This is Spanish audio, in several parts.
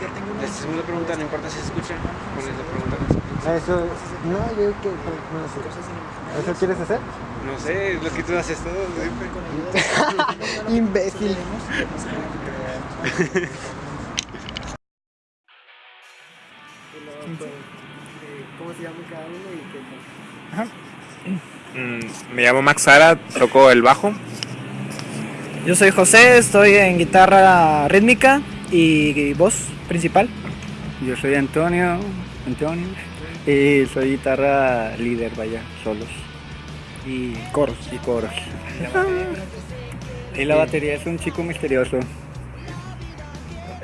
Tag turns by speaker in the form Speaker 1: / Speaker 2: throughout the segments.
Speaker 1: La segunda pregunta no importa si se escucha. Pones la pregunta no se escucha.
Speaker 2: Eso, no, yo digo que no sé. ¿Eso quieres hacer?
Speaker 1: No sé, es lo que tú haces todo siempre.
Speaker 2: Imbécil. ¿Cómo se llama cada uno y qué
Speaker 3: Mm, me llamo Max Sara, toco el bajo.
Speaker 4: Yo soy José, estoy en guitarra rítmica y voz principal.
Speaker 5: Yo soy Antonio, Antonio, y soy guitarra líder, vaya, solos. Y coros. Y coros. Y la batería es un chico misterioso.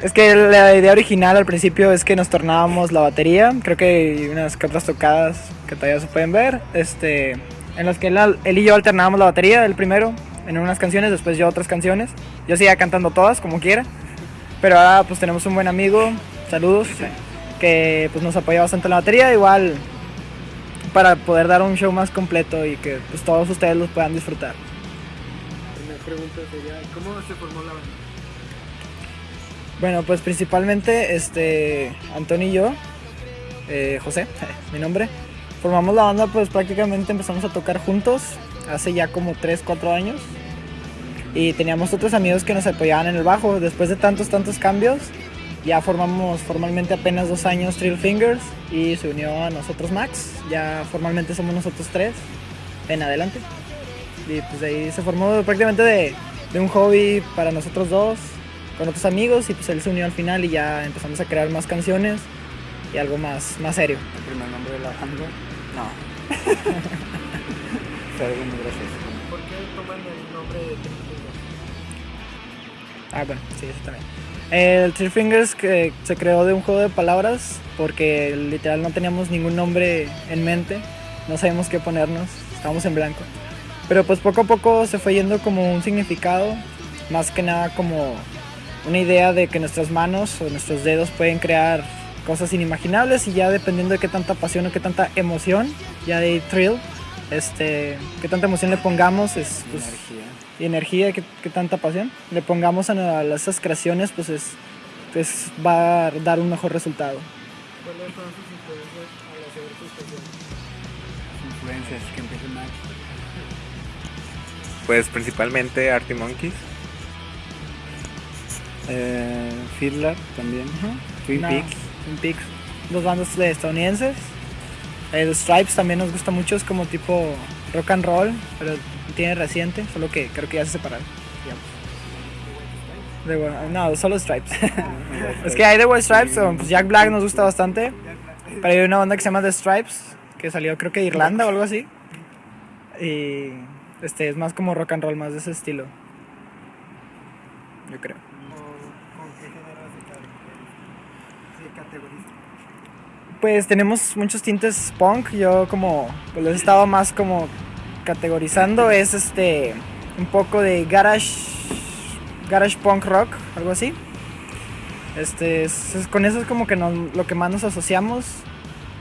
Speaker 4: Es que la idea original al principio es que nos tornábamos la batería. Creo que hay unas otras tocadas que todavía se pueden ver. Este, en las que él, él y yo alternábamos la batería, el primero en unas canciones, después yo otras canciones. Yo seguía cantando todas como quiera. Pero ahora pues tenemos un buen amigo, saludos, que pues nos apoya bastante en la batería. Igual para poder dar un show más completo y que pues todos ustedes los puedan disfrutar.
Speaker 2: La primera pregunta sería, ¿cómo se formó la banda?
Speaker 4: Bueno, pues principalmente este Antonio y yo, eh, José, mi nombre, formamos la banda pues prácticamente empezamos a tocar juntos hace ya como 3, 4 años y teníamos otros amigos que nos apoyaban en el bajo. Después de tantos, tantos cambios, ya formamos formalmente apenas dos años Trill Fingers y se unió a nosotros Max. Ya formalmente somos nosotros tres en adelante. Y pues de ahí se formó prácticamente de, de un hobby para nosotros dos con otros amigos y pues él se unió al final y ya empezamos a crear más canciones y algo más, más serio.
Speaker 5: ¿El primer nombre de la banda? No. Pero bueno, gracias.
Speaker 2: ¿Por qué toman el nombre de?
Speaker 4: Ah, bueno, sí, eso también. El Three Fingers se creó de un juego de palabras porque literal no teníamos ningún nombre en mente, no sabíamos qué ponernos, estábamos en blanco. Pero pues poco a poco se fue yendo como un significado, más que nada como una idea de que nuestras manos o nuestros dedos pueden crear cosas inimaginables y ya dependiendo de qué tanta pasión o qué tanta emoción, ya de thrill, este, qué tanta emoción le pongamos, es, pues,
Speaker 5: Energía.
Speaker 4: y energía, qué, qué tanta pasión le pongamos a, a esas creaciones, pues es, pues va a dar un mejor resultado.
Speaker 2: ¿Cuáles fueron sus influencias al hacer sus canciones?
Speaker 5: Influencias, que.
Speaker 3: Pues principalmente Artie Monkeys.
Speaker 5: Eh, Fiddler también. Twin
Speaker 4: No,
Speaker 5: Peaks.
Speaker 4: Twin Peaks. Dos bandas de estadounidenses. The Stripes también nos gusta mucho, es como tipo rock and roll, pero tiene reciente, solo que creo que ya se separaron. Wa- no, solo Stripes. es que hay The White Stripes, o, pues Jack Black nos gusta bastante, pero hay una banda que se llama The Stripes, que salió creo que de Irlanda o algo así. Y este es más como rock and roll, más de ese estilo. Yo creo.
Speaker 2: ¿O con qué género se car- se categoriza?
Speaker 4: Pues tenemos muchos tintes punk. Yo como pues los he estado más como categorizando es este un poco de garage garage punk rock, algo así. Este es- es- con eso es como que nos- lo que más nos asociamos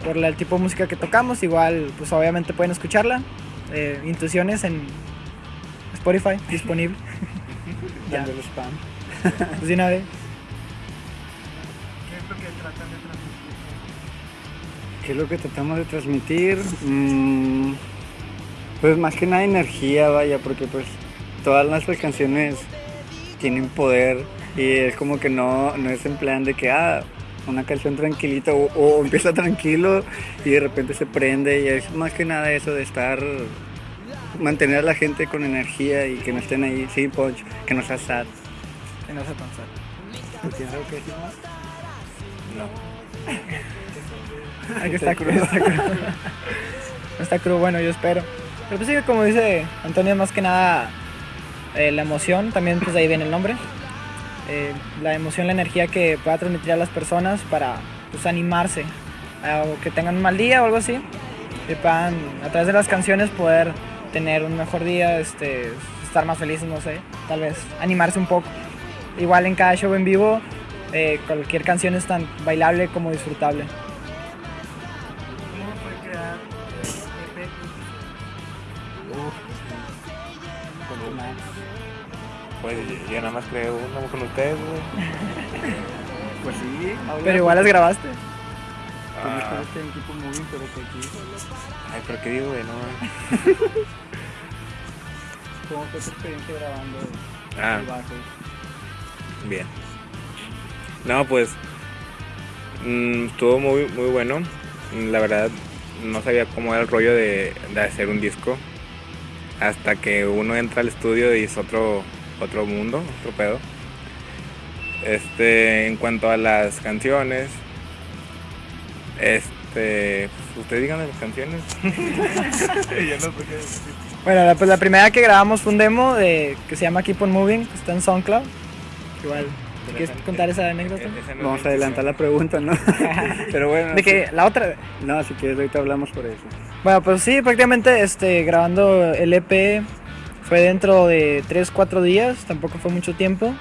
Speaker 4: por la- el tipo de música que tocamos. Igual pues obviamente pueden escucharla. Eh, Intuiciones en Spotify disponible. Ya.
Speaker 5: Dando el spam.
Speaker 4: Pues de una vez.
Speaker 2: ¿Qué es lo que tratan de transmitir?
Speaker 5: ¿Qué es lo que tratamos de transmitir? Mm, pues más que nada energía, vaya, porque pues todas nuestras canciones tienen poder y es como que no, no es en plan de que, ah, una canción tranquilita o, o empieza tranquilo y de repente se prende y es más que nada eso de estar, mantener a la gente con energía y que no estén ahí sin punch, que no sea sad.
Speaker 4: Que no se pensar.
Speaker 5: ¿Tú tienes algo que decir más?
Speaker 4: Aquí está crudo, está crudo. Está crudo, bueno, yo espero. Pero pues sí, como dice Antonio, más que nada eh, la emoción, también pues de ahí viene el nombre. Eh, la emoción, la energía que pueda transmitir a las personas para pues animarse o que tengan un mal día o algo así. Que puedan a través de las canciones poder tener un mejor día, este, estar más felices, no sé, tal vez animarse un poco. Igual en cada show en vivo, eh, cualquier canción es tan bailable como disfrutable.
Speaker 3: Yo nada más creo uno con ustedes, güey.
Speaker 5: Pues sí,
Speaker 4: Pero igual las grabaste.
Speaker 5: equipo moving, pero que aquí.
Speaker 3: Ay, pero qué digo, güey, no.
Speaker 5: ¿Cómo fue tu experiencia grabando
Speaker 3: Ah,
Speaker 5: el bajo?
Speaker 3: bien. No, pues. mm, estuvo muy, muy bueno. La verdad, no sabía cómo era el rollo de, de hacer un disco. Hasta que uno entra al estudio y es otro, otro mundo, otro pedo. Este, en cuanto a las canciones, este, pues, ustedes díganme las canciones. Yo no sé qué decir.
Speaker 4: Bueno, la, pues la primera que grabamos fue un demo de, que se llama Keep on Moving, que está en SoundCloud. Igual, ¿quieres contar esa anécdota?
Speaker 3: No
Speaker 5: Vamos a adelantar la pregunta, ¿no? pero bueno.
Speaker 4: De que la otra,
Speaker 5: sí. No, si quieres, ahorita hablamos por eso.
Speaker 4: Bueno, pues sí, prácticamente este, grabando el EP fue dentro de 3-4 días, tampoco fue mucho tiempo.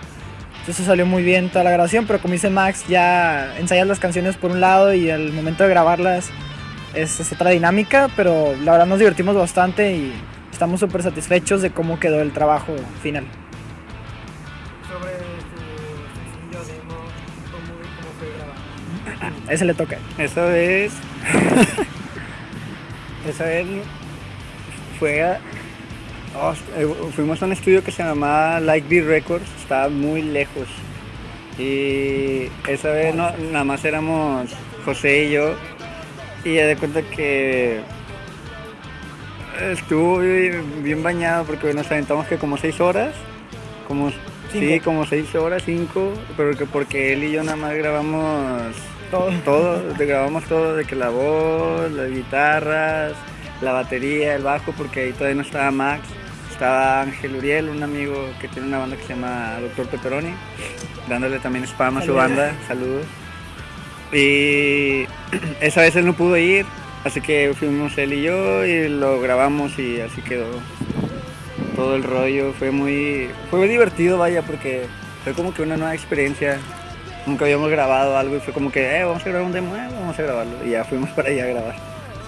Speaker 4: Entonces salió muy bien toda la grabación, pero como dice Max, ya ensayas las canciones por un lado y al momento de grabarlas es, es otra dinámica, pero la verdad nos divertimos bastante y estamos súper satisfechos de cómo quedó el trabajo final.
Speaker 2: Sobre tu sencillo demo, cómo, cómo fue grabado.
Speaker 4: Ese le toca.
Speaker 5: Esa vez. esa vez fue. Oh, eh, fuimos a un estudio que se llamaba Like Beat Records, estaba muy lejos. Y esa vez no, nada más éramos José y yo. Y ya de cuenta que estuvo bien, bañado porque nos aventamos que como seis horas. Como, sí, como seis horas, cinco. Pero que porque él y yo nada más grabamos
Speaker 4: Todo.
Speaker 5: todo, grabamos todo, de que la voz, las guitarras, la batería, el bajo, porque ahí todavía no estaba Max, estaba Ángel Uriel, un amigo que tiene una banda que se llama Doctor Pepperoni, dándole también spam a su
Speaker 4: Saludos.
Speaker 5: banda, saludos. Y esa vez él no pudo ir, así que fuimos él y yo y lo grabamos y así quedó todo el rollo. Fue muy, fue muy divertido, vaya, porque fue como que una nueva experiencia. Nunca habíamos grabado algo y fue como que, eh, vamos a grabar un demo, eh, vamos a grabarlo. Y ya fuimos para allá a grabar.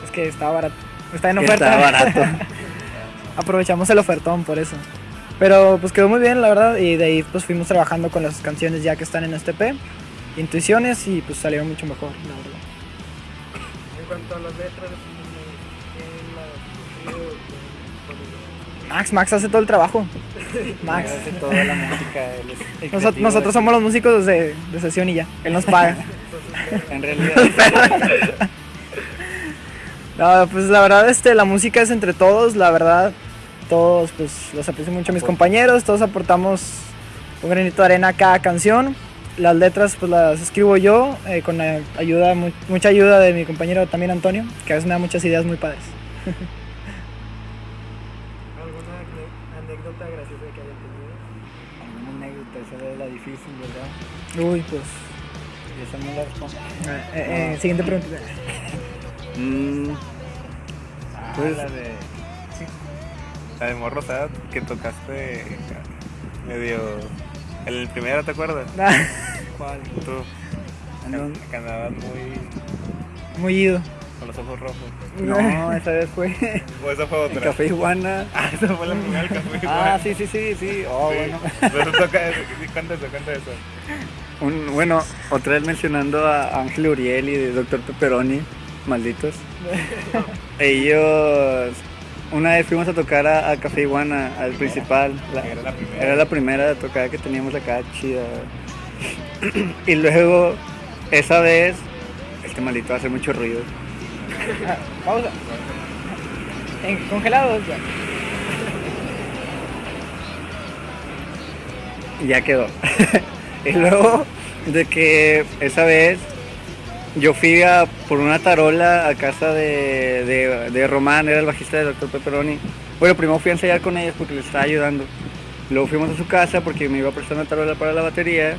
Speaker 4: Es que estaba barato. Está en oferta.
Speaker 5: Estaba barato.
Speaker 4: Aprovechamos el ofertón por eso. Pero pues quedó muy bien, la verdad. Y de ahí pues fuimos trabajando con las canciones ya que están en este EP. Intuiciones y pues salieron mucho mejor, la verdad.
Speaker 2: En cuanto a las letras, ¿quién las escribió?
Speaker 4: Max, Max hace todo el trabajo. Max.
Speaker 5: Hace toda la música. el
Speaker 4: Noso-
Speaker 5: creativo
Speaker 4: nosotros somos los músicos de, de sesión y ya. Él nos paga.
Speaker 5: En realidad.
Speaker 4: No, pues la verdad, este, la música es entre todos, la verdad. Todos, pues, los aprecio mucho a mis compañeros, todos aportamos un granito de arena a cada canción. Las letras, pues, las escribo yo, eh, con la ayuda, mu- mucha ayuda de mi compañero también Antonio, que a veces me da muchas ideas muy padres.
Speaker 2: ¿Alguna anécdota graciosa que hayan tenido?
Speaker 5: Alguna anécdota, esa es la difícil, ¿verdad?
Speaker 4: Uy, pues.
Speaker 5: Y esa no la respondo.
Speaker 4: eh, eh, eh, siguiente pregunta.
Speaker 5: Mm, pues,
Speaker 3: la de. La de Morro Sad, que tocaste medio. El primero, ¿te acuerdas?
Speaker 5: ¿cuál?
Speaker 3: Tú. Andabas muy.
Speaker 4: Muy ido.
Speaker 3: con los ojos rojos.
Speaker 5: No, esa vez fue
Speaker 3: O esa fue otra.
Speaker 5: Café Iguana.
Speaker 3: Ah, esa fue la primera café.
Speaker 5: Ah, sí, sí, sí, sí. Oh, bueno.
Speaker 3: Pero toca, cuenta eso, cuenta eso.
Speaker 5: Un- bueno, otra vez mencionando a Ángel Uriel y de Doctor Pepperoni, malditos. Ellos, una vez fuimos a tocar a, a Café Iguana, al principal. la-
Speaker 3: Era la primera.
Speaker 5: era la primera tocada que teníamos acá, chida. Y luego, esa vez, este maldito hace mucho ruido.
Speaker 4: Pausa. En congelados ya.
Speaker 5: ya quedó. y luego de que esa vez yo fui a, por una tarola a casa de, de, de Román, era el bajista de Dr. Pepperoni. Bueno, primero fui a ensayar con ellos porque les estaba ayudando. Luego fuimos a su casa porque me iba a prestar una tarola para la batería.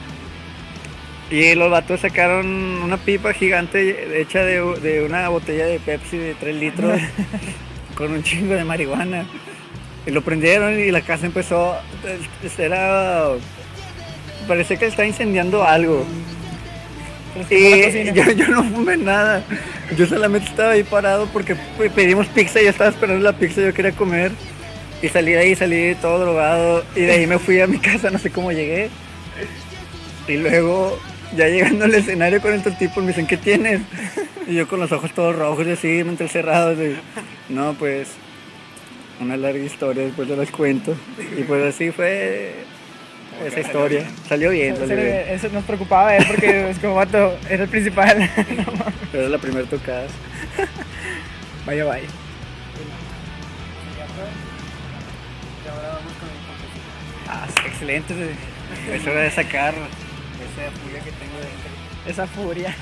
Speaker 5: Y los vatos sacaron una pipa gigante hecha de, de una botella de Pepsi de 3 litros con un chingo de marihuana. Y lo prendieron y la casa empezó. Era. Parece que está incendiando algo. Y yo, yo no fumé nada. Yo solamente estaba ahí parado porque pe- pedimos pizza y yo estaba esperando la pizza, yo quería comer. Y salí de ahí, salí todo drogado. Y de ahí me fui a mi casa, no sé cómo llegué. Y luego ya llegando al escenario con estos tipos me dicen, ¿qué tienes? Y yo con los ojos todos rojos y así, cerrados. Y, no, pues, una larga historia, después te las cuento. Y pues así fue esa historia. Salió bien,
Speaker 4: Eso,
Speaker 5: salió bien.
Speaker 4: eso nos preocupaba ver porque es como vato, era el principal.
Speaker 5: Pero era la primera tocada.
Speaker 4: vaya, vaya.
Speaker 5: Ah, sí, excelente. Es hora de sacar esa furia que tengo dentro.
Speaker 4: Esa furia.